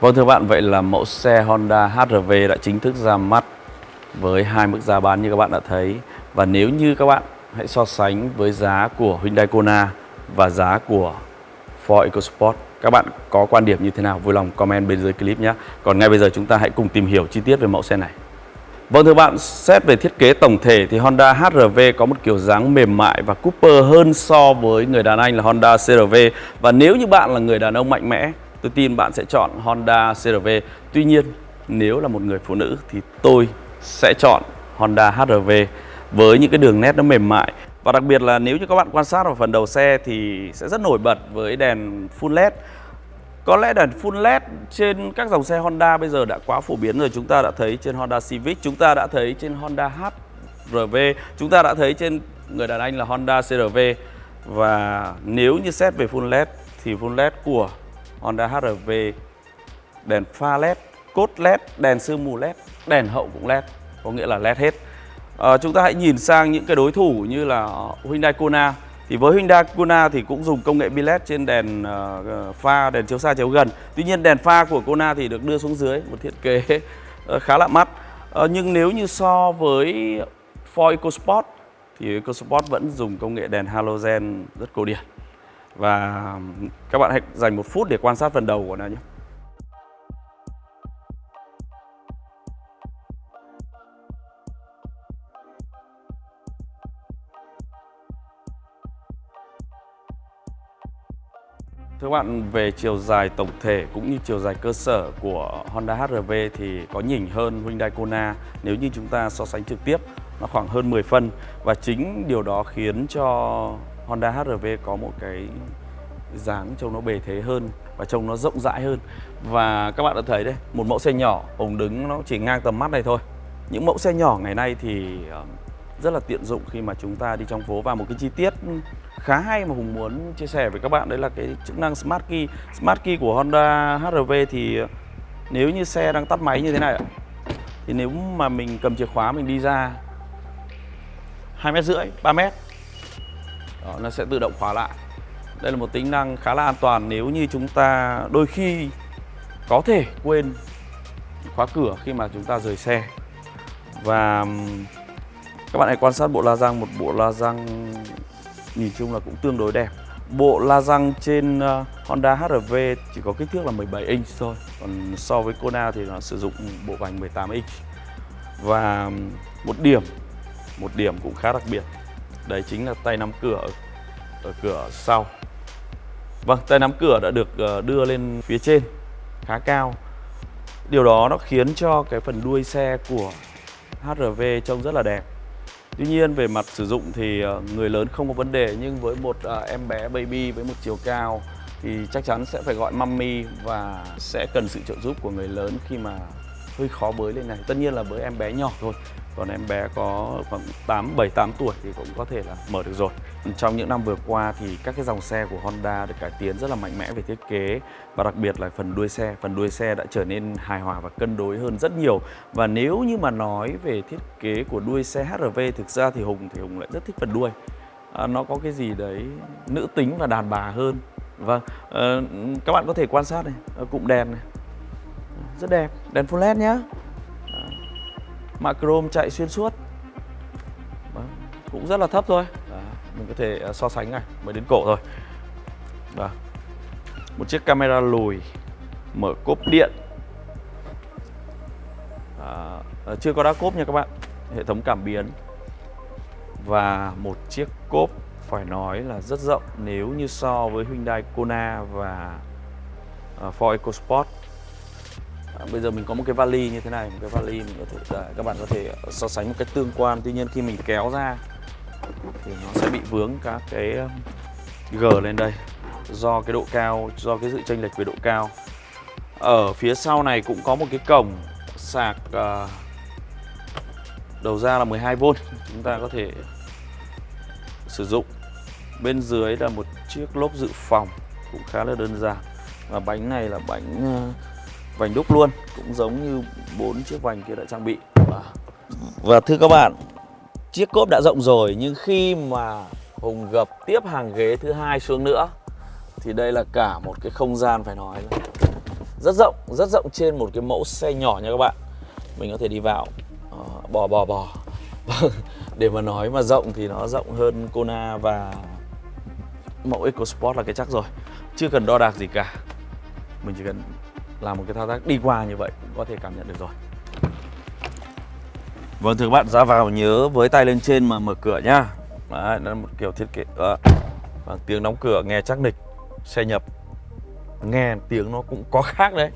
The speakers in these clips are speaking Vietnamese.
Vâng thưa bạn, vậy là mẫu xe Honda HR-V đã chính thức ra mắt với hai mức giá bán như các bạn đã thấy. Và nếu như các bạn hãy so sánh với giá của Hyundai Kona và giá của Ford EcoSport, các bạn có quan điểm như thế nào? Vui lòng comment bên dưới clip nhé. Còn ngay bây giờ chúng ta hãy cùng tìm hiểu chi tiết về mẫu xe này. Vâng thưa bạn, xét về thiết kế tổng thể thì Honda HR-V có một kiểu dáng mềm mại và Cooper hơn so với người đàn anh là Honda CR-V. Và nếu như bạn là người đàn ông mạnh mẽ Tôi tin bạn sẽ chọn Honda crv Tuy nhiên, nếu là một người phụ nữ thì tôi sẽ chọn Honda HR-V với những cái đường nét nó mềm mại. Và đặc biệt là nếu như các bạn quan sát vào phần đầu xe thì sẽ rất nổi bật với đèn full LED. Có lẽ đèn full LED trên các dòng xe Honda bây giờ đã quá phổ biến rồi. Chúng ta đã thấy trên Honda Civic, chúng ta đã thấy trên Honda HR-V, chúng ta đã thấy trên người đàn anh là Honda CR-V. Và nếu như xét về full LED thì full LED của Honda HR-V đèn pha led, cốt led, đèn sương mù led, đèn hậu cũng led, có nghĩa là led hết. À, chúng ta hãy nhìn sang những cái đối thủ như là Hyundai Kona. Thì với Hyundai Kona thì cũng dùng công nghệ biled trên đèn uh, pha, đèn chiếu xa chiếu gần. Tuy nhiên đèn pha của Kona thì được đưa xuống dưới, một thiết kế uh, khá lạ mắt. Uh, nhưng nếu như so với Ford EcoSport thì EcoSport vẫn dùng công nghệ đèn halogen rất cổ điển. Và các bạn hãy dành một phút để quan sát phần đầu của nó nhé. Thưa bạn, về chiều dài tổng thể cũng như chiều dài cơ sở của Honda HR-V thì có nhỉnh hơn Hyundai Kona nếu như chúng ta so sánh trực tiếp nó khoảng hơn 10 phân và chính điều đó khiến cho Honda HR-V có một cái dáng trông nó bề thế hơn và trông nó rộng rãi hơn. Và các bạn đã thấy đây, một mẫu xe nhỏ ống đứng nó chỉ ngang tầm mắt này thôi. Những mẫu xe nhỏ ngày nay thì ờ, rất là tiện dụng khi mà chúng ta đi trong phố. Và một cái chi tiết khá hay mà Hùng muốn chia sẻ với các bạn, đấy là cái chức năng Smart Key. Smart Key của Honda HR-V thì ờ, nếu như xe đang tắt máy như thế này thì nếu mà mình cầm chìa khóa mình đi ra hai mét rưỡi, ba mét đó, nó sẽ tự động khóa lại. Đây là một tính năng khá là an toàn nếu như chúng ta đôi khi có thể quên khóa cửa khi mà chúng ta rời xe. Và các bạn hãy quan sát bộ la răng. Một bộ la răng nhìn chung là cũng tương đối đẹp. Bộ la răng trên ờ, Honda HR-V chỉ có kích thước là 17 inch thôi. Còn so với Kona thì nó sử dụng bộ vành 18 inch. Và một điểm một điểm cũng khá đặc biệt đấy chính là tay nắm cửa ở cửa sau. Vâng, tay nắm cửa đã được ờ, đưa lên phía trên khá cao. Điều đó nó khiến cho cái phần đuôi xe của HRV trông rất là đẹp. Tuy nhiên về mặt sử dụng thì ờ, người lớn không có vấn đề Nhưng với một ờ, em bé baby với một chiều cao Thì chắc chắn sẽ phải gọi mummy và sẽ cần sự trợ giúp của người lớn khi mà hơi khó bới lên này. Tất nhiên là với em bé nhỏ thôi. Còn em bé có khoảng 8, 7, 8 tuổi thì cũng có thể là mở được rồi. Trong những năm vừa qua thì các cái dòng xe của Honda được cải tiến rất là mạnh mẽ về thiết kế. Và đặc biệt là phần đuôi xe. Phần đuôi xe đã trở nên hài hòa và cân đối hơn rất nhiều. Và nếu như mà nói về thiết kế của đuôi xe HRV Thực ra thì Hùng thì Hùng lại rất thích phần đuôi. À, Nó có cái gì đấy nữ tính và đàn bà hơn. Vâng, à, các bạn có thể quan sát này, cụm đèn này. Rất đẹp, đèn full LED nhá. Mạ chrome chạy xuyên suốt. Đó. cũng rất là thấp thôi. Đó. mình có thể à, so sánh này mới đến cổ thôi. Đó. một chiếc camera lùi mở cốp điện. À, chưa có đá cốp nha các bạn. Hệ thống cảm biến. Và một chiếc cốp phải nói là rất rộng nếu như so với Hyundai Kona và à, Ford EcoSport. À, bây giờ mình có một cái vali như thế này một cái vali mình có thể à, các bạn có thể à, so sánh một cách tương quan. Tuy nhiên khi mình kéo ra thì nó sẽ bị vướng các cái g lên đây do cái độ cao do cái sự chênh lệch về độ cao. Ở phía sau này cũng có một cái cổng sạc uh, đầu ra là 12V chúng ta có thể sử dụng. Bên dưới là một chiếc lốp dự phòng cũng khá là đơn giản. Và bánh này là bánh uh, vành đúc luôn cũng giống như bốn chiếc vành kia đã trang bị. Vâng. Và thưa các bạn chiếc cốp đã rộng rồi nhưng khi mà Hùng gập tiếp hàng ghế thứ hai xuống nữa thì đây là cả một cái không gian phải nói là rất rộng rất rộng trên một cái mẫu xe nhỏ nha các bạn. Mình có thể đi vào uh, bò bò bò. Để mà nói mà rộng thì nó rộng hơn Kona và mẫu EcoSport là cái chắc rồi. Chưa cần đo đạc gì cả. Mình chỉ cần làm một cái thao tác đi qua như vậy cũng có thể cảm nhận được rồi. Vâng thưa các bạn ra vào nhớ với tay lên trên mà mở cửa nhá. Đấy, nó là một kiểu thiết kế à, và tiếng đóng cửa nghe chắc nịch xe nhập. Nghe tiếng nó cũng có khác đấy.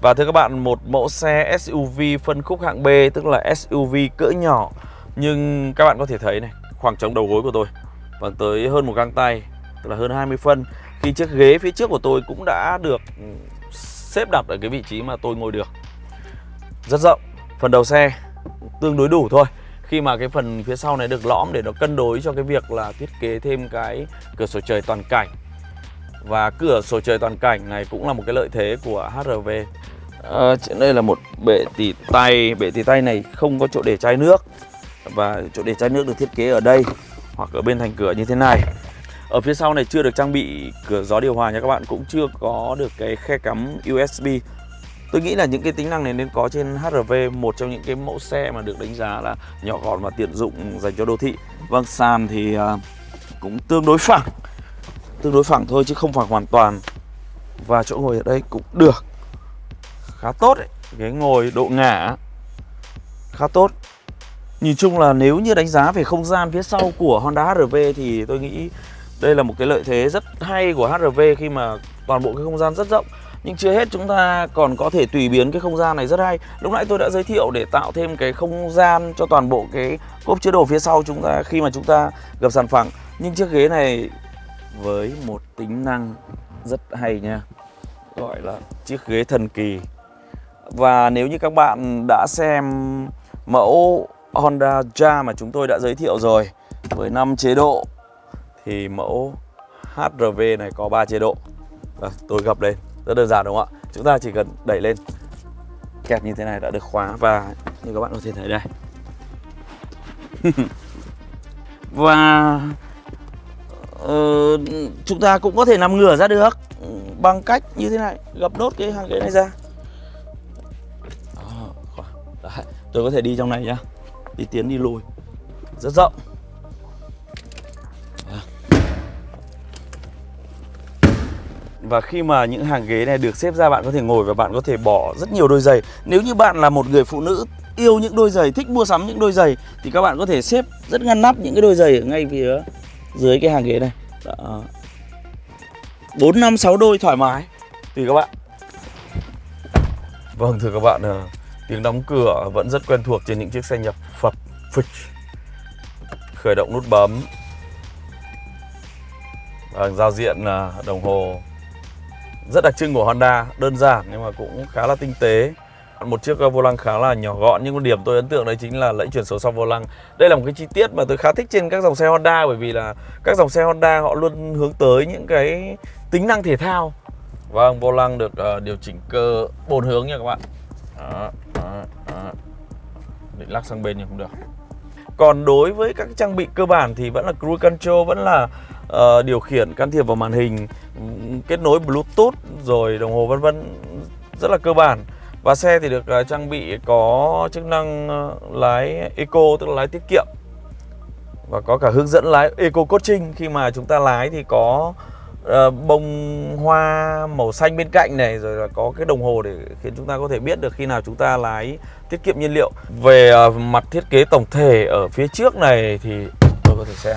Và thưa các bạn một mẫu xe SUV phân khúc hạng B tức là SUV cỡ nhỏ. Nhưng các bạn có thể thấy này khoảng trống đầu gối của tôi và tới hơn một găng tay tức là hơn 20 phân. Khi chiếc ghế phía trước của tôi cũng đã được ừ, xếp đặt ở cái vị trí mà tôi ngồi được. Rất rộng phần đầu xe tương đối đủ thôi. Khi mà cái phần phía sau này được lõm để nó cân đối cho cái việc là thiết kế thêm cái cửa sổ trời toàn cảnh. Và cửa sổ trời toàn cảnh này cũng là một cái lợi thế của HRV à, ờ, đây là một bệ tỉ tay. Bệ tỉ tay này không có chỗ để chai nước. Và chỗ để chai nước được thiết kế ở đây hoặc ở bên thành cửa như thế này ở phía sau này chưa được trang bị cửa gió điều hòa nha các bạn cũng chưa có được cái khe cắm USB Tôi nghĩ là những cái tính năng này nên có trên HRV một trong những cái mẫu xe mà được đánh giá là nhỏ gọn và tiện dụng dành cho đô thị. Vâng, sàn thì à, cũng tương đối phẳng. Tương đối phẳng thôi chứ không phẳng hoàn toàn. Và chỗ ngồi ở đây cũng được. Khá tốt đấy. Ghế ngồi độ ngả khá tốt. Nhìn chung là nếu như đánh giá về không gian phía sau của Honda HRV thì tôi nghĩ đây là một cái lợi thế rất hay của HRV khi mà toàn bộ cái không gian rất rộng. Nhưng chưa hết chúng ta còn có thể tùy biến cái không gian này rất hay. Lúc nãy tôi đã giới thiệu để tạo thêm cái không gian cho toàn bộ cái cốp chứa đồ phía sau chúng ta Khi mà chúng ta gập sàn phẳng Nhưng chiếc ghế này với một tính năng rất hay nha. Gọi là chiếc ghế thần kỳ. Và nếu như các bạn đã xem mẫu Honda Jazz mà chúng tôi đã giới thiệu rồi, Với 5 chế độ thì mẫu HRV này có 3 chế độ. À, tôi gập lên. Rất đơn giản đúng không ạ? Chúng ta chỉ cần đẩy lên. Kẹp như thế này đã được khóa và như các bạn có thể thấy đây. Và uh, chúng ta cũng có thể nằm ngửa ra được bằng cách như thế này gập nốt cái hàng ghế này ra. Đấy, tôi có thể đi trong này nhá. Đi tiến đi lùi. Rất rộng. Và khi mà những hàng ghế này được xếp ra bạn có thể ngồi và bạn có thể bỏ rất nhiều đôi giày. Nếu như bạn là một người phụ nữ yêu những đôi giày, thích mua sắm những đôi giày Thì các bạn có thể xếp rất ngăn nắp những cái đôi giày ở ngay phía dưới cái hàng ghế này. Đó. 4, 5, 6 đôi thoải mái. Tùy các bạn. Vâng thưa các bạn ờ, Tiếng đóng cửa vẫn rất quen thuộc trên những chiếc xe nhập phập phịch Khởi động nút bấm. Vâng, giao diện ờ, đồng hồ rất đặc trưng của Honda đơn giản nhưng mà cũng khá là tinh tế. Một chiếc ờ, vô lăng khá là nhỏ gọn nhưng một điểm tôi ấn tượng đấy chính là lẫy chuyển số sau vô lăng. Đây là một cái chi tiết mà tôi khá thích trên các dòng xe Honda bởi vì là các dòng xe Honda họ luôn hướng tới những cái tính năng thể thao. Vâng vô lăng được uh, điều chỉnh cơ bốn hướng nha các bạn. Đó, đó, đó. định lắc sang bên nhưng không được. Còn đối với các trang bị cơ bản thì vẫn là cruise control vẫn là uh, điều khiển can thiệp vào màn hình kết nối bluetooth rồi đồng hồ vân vân rất là cơ bản. Và xe thì được uh, trang bị có chức năng uh, lái eco tức là lái tiết kiệm. Và có cả hướng dẫn lái eco coaching. Khi mà chúng ta lái thì có uh, bông hoa màu xanh bên cạnh này rồi là có cái đồng hồ để khiến chúng ta có thể biết được khi nào chúng ta lái tiết kiệm nhiên liệu. Về uh, mặt thiết kế tổng thể ở phía trước này thì tôi có thể xem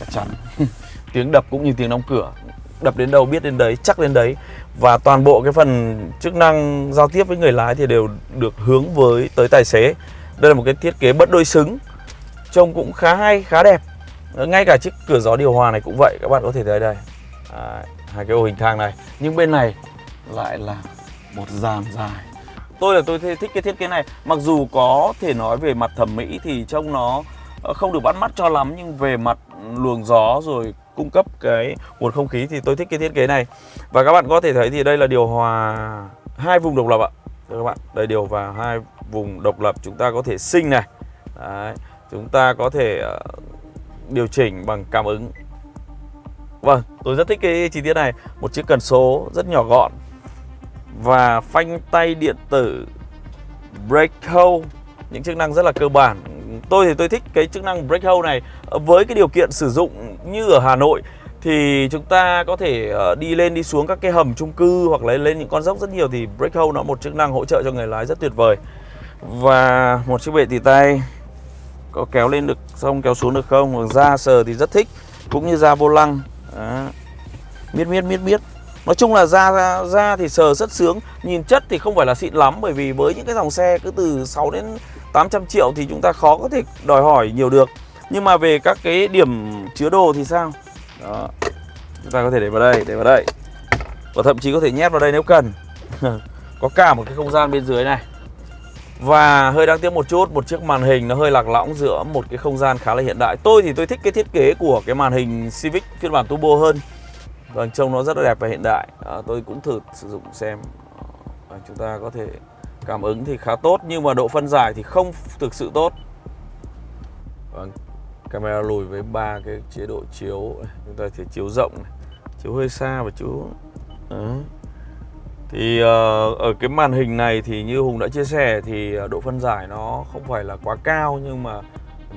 chắc chắn. Tiếng đập cũng như tiếng đóng cửa. Đập đến đâu biết đến đấy chắc đến đấy. Và toàn bộ cái phần chức năng giao tiếp với người lái thì đều được hướng với tới tài xế. Đây là một cái thiết kế bất đôi xứng trông cũng khá hay khá đẹp. Ngay cả chiếc cửa gió điều hòa này cũng vậy các bạn có thể thấy đây. À, hai cái ô hình thang này. Nhưng bên này lại là một dàn dài. Tôi là tôi thích cái thiết kế này. Mặc dù có thể nói về mặt thẩm mỹ thì trông nó ờ, không được bắt mắt cho lắm nhưng về mặt luồng gió rồi cung cấp cái nguồn không khí thì tôi thích cái thiết kế này. Và các bạn có thể thấy thì đây là điều hòa hai vùng độc lập ạ. Đây các bạn đây điều hòa hai vùng độc lập chúng ta có thể sinh này. Đấy. chúng ta có thể ờ, điều chỉnh bằng cảm ứng. Vâng, tôi rất thích cái chi tiết này. Một chiếc cần số rất nhỏ gọn Và phanh tay điện tử Brake hold Những chức năng rất là cơ bản Tôi thì tôi thích cái chức năng brake hold này. Ờ, với cái điều kiện sử dụng như ở Hà Nội thì chúng ta có thể ờ, đi lên đi xuống các cái hầm chung cư hoặc là lên những con dốc rất nhiều thì brake hold nó một chức năng hỗ trợ cho người lái rất tuyệt vời. Và một chiếc bệ tỉ tay có kéo lên được xong, kéo xuống được không? Ra sờ thì rất thích, cũng như ra vô lăng. Đó. miết miết miết miết nói chung là da da, da thì sờ rất sướng nhìn chất thì không phải là xịn lắm bởi vì với những cái dòng xe cứ từ 6 đến 800 triệu thì chúng ta khó có thể đòi hỏi nhiều được. Nhưng mà về các cái điểm chứa đồ thì sao? Đó chúng ta có thể để vào đây để vào đây. Và thậm chí có thể nhét vào đây nếu cần. Có cả một cái không gian bên dưới này. Và hơi đáng tiếc một chút một chiếc màn hình nó hơi lạc lõng giữa một cái không gian khá là hiện đại. Tôi thì tôi thích cái thiết kế của cái màn hình Civic phiên bản turbo hơn. Vâng, trông nó rất là đẹp và hiện đại. À, Tôi cũng thử sử dụng xem. À, Chúng ta có thể cảm ứng thì khá tốt Nhưng mà độ phân giải thì không thực sự tốt. Vâng, camera lùi với ba cái chế độ chiếu. Chúng ta thể chiếu rộng này, chiếu hơi xa và chiếu Đấy. thì uh, ở cái màn hình này thì như hùng đã chia sẻ thì ờ, độ phân giải nó không phải là quá cao nhưng mà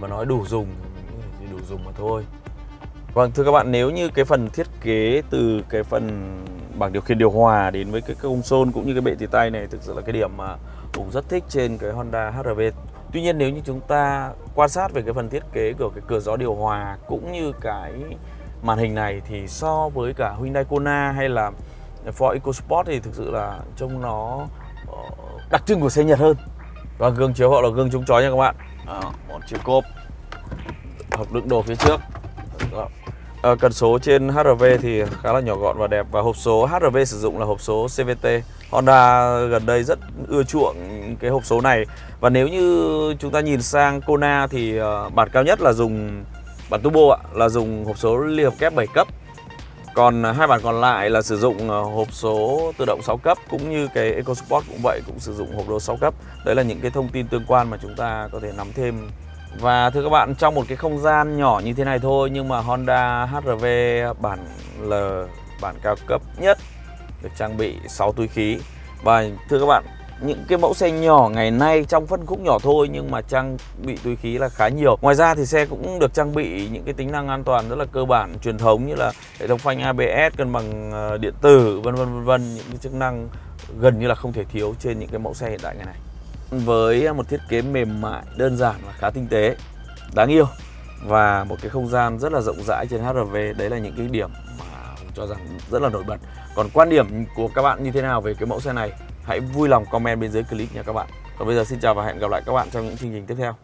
mà nói đủ dùng thì đủ dùng mà thôi vâng thưa các bạn nếu như cái phần thiết kế từ cái phần bảng điều khiển điều hòa đến với cái công console cũng như cái bệ tì tay này thực sự là cái điểm mà hùng rất thích trên cái Honda HRV Tuy nhiên nếu như chúng ta quan sát về cái phần thiết kế của cái cửa gió điều hòa cũng như cái màn hình này thì so với cả Hyundai Kona hay là Ford EcoSport thì thực sự là trông nó ờ, đặc trưng của xe Nhật hơn. Và gương chiếu hậu là gương chống chói nha các bạn. Đó, một chiếc cốp hộp đựng đồ phía trước. Đó. À, cần số trên HRV thì khá là nhỏ gọn và đẹp. Và hộp số HRV sử dụng là hộp số CVT. Honda gần đây rất ưa chuộng cái hộp số này. Và nếu như chúng ta nhìn sang Kona thì ờ, bản cao nhất là dùng bản turbo ạ là dùng hộp số liên hợp kép 7 cấp. Còn hai bản còn lại là sử dụng ờ, hộp số tự động 6 cấp cũng như cái EcoSport cũng vậy cũng sử dụng hộp số 6 cấp. Đấy là những cái thông tin tương quan mà chúng ta có thể nắm thêm và thưa các bạn, trong một cái không gian nhỏ như thế này thôi, nhưng mà Honda HRV bản L, bản cao cấp nhất, được trang bị 6 túi khí. Và thưa các bạn, những cái mẫu xe nhỏ ngày nay trong phân khúc nhỏ thôi, nhưng mà trang bị túi khí là khá nhiều. Ngoài ra thì xe cũng được trang bị những cái tính năng an toàn rất là cơ bản, truyền thống như là hệ thống phanh ABS cân bằng ờ, điện tử, vân vân vân vân, những cái chức năng gần như là không thể thiếu trên những cái mẫu xe hiện đại ngày này với một thiết kế mềm mại, đơn giản và khá tinh tế, đáng yêu và một cái không gian rất là rộng rãi trên HRV đấy là những cái điểm mà cho rằng rất là nổi bật. Còn quan điểm của các bạn như thế nào về cái mẫu xe này? Hãy vui lòng comment bên dưới clip nha các bạn. Còn bây giờ xin chào và hẹn gặp lại các bạn trong những chương trình tiếp theo.